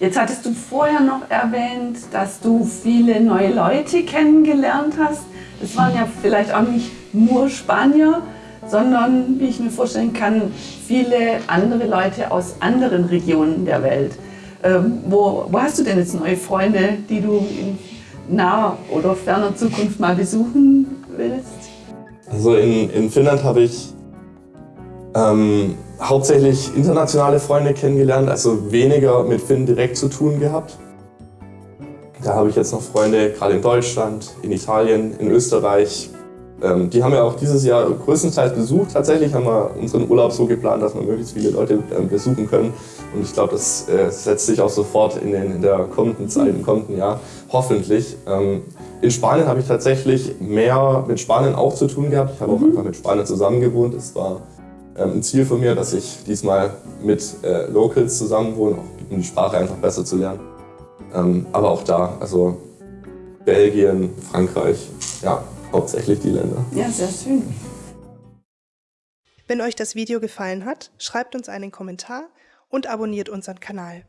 Jetzt hattest du vorher noch erwähnt, dass du viele neue Leute kennengelernt hast. Das waren ja vielleicht auch nicht nur Spanier, sondern, wie ich mir vorstellen kann, viele andere Leute aus anderen Regionen der Welt. Ähm, wo, wo hast du denn jetzt neue Freunde, die du in naher oder ferner Zukunft mal besuchen willst? Also in, in Finnland habe ich ähm, hauptsächlich internationale Freunde kennengelernt, also weniger mit Finn direkt zu tun gehabt. Da habe ich jetzt noch Freunde, gerade in Deutschland, in Italien, in Österreich, ähm, die haben wir auch dieses Jahr größtenteils besucht. Tatsächlich haben wir unseren Urlaub so geplant, dass wir möglichst viele Leute ähm, besuchen können. Und ich glaube, das äh, setzt sich auch sofort in, den, in, der kommenden Zeit, im kommenden Jahr, hoffentlich. Ähm, in Spanien habe ich tatsächlich mehr mit Spanien auch zu tun gehabt. Ich habe auch mhm. einfach mit Spanien zusammen gewohnt. Es war ein Ziel von mir, dass ich diesmal mit äh, Locals zusammen wohne, um die Sprache einfach besser zu lernen. Ähm, aber auch da, also Belgien, Frankreich, ja, hauptsächlich die Länder. Ja, sehr schön. Wenn euch das Video gefallen hat, schreibt uns einen Kommentar und abonniert unseren Kanal.